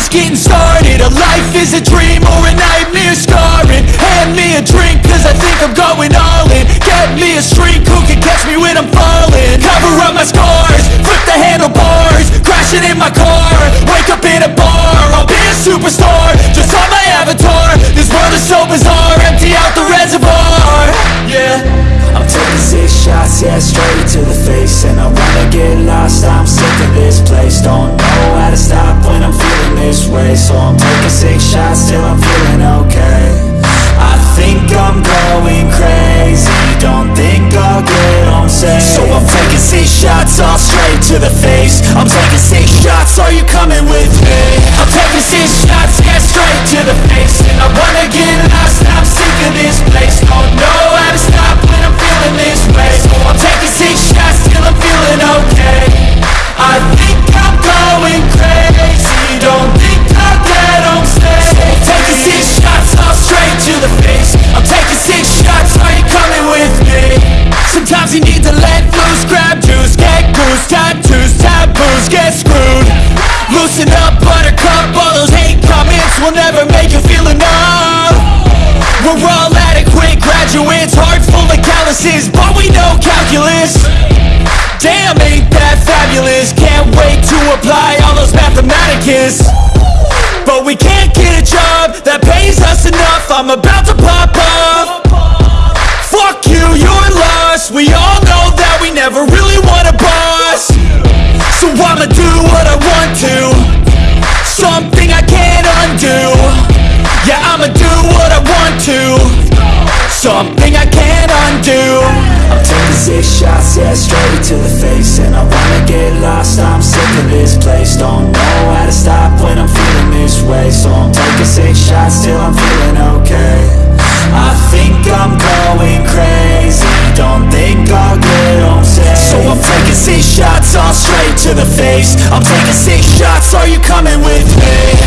just getting started. A life is a dream or a nightmare scarring. Hand me a drink cause I think I'm going all in. Get me a shrink who can catch me when I'm falling? Cover up my scars, flip the handlebars Crashing in my car, wake up in a bar I'll be a superstar, just on my avatar This world is so bizarre, empty out the reservoir. Yeah. I'm taking six shots, yeah, straight to the face. And I wanna get lost, I'm sick of this place. Don't to stop when I'm feeling this way. So I'm taking six shots till I'm feeling okay. I think I'm going crazy. Don't think I'll get home safe. So I'm taking six shots, all straight to the face. I'm taking six shots, are you coming with me? Sometimes you need to let loose, grab juice, get goose, tattoos, taboos, get screwed. Loosen up, buttercup, all those hate comments will never make you feel enough. We're all adequate graduates, heart full of calluses, but we know calculus. Damn, ain't that fabulous, can't wait to apply all those mathematicus. But we can't get a job that pays us enough, I'm about to pop off Something I can't undo. I'm taking six shots, yeah, straight to the face. And I wanna get lost, I'm sick of this place. Don't know how to stop when I'm feeling this way. So I'm taking six shots till I'm feeling okay. I think I'm going crazy. Don't think I'll get home safe. So I'm taking six shots all straight to the face. I'm taking six shots, are you coming with me?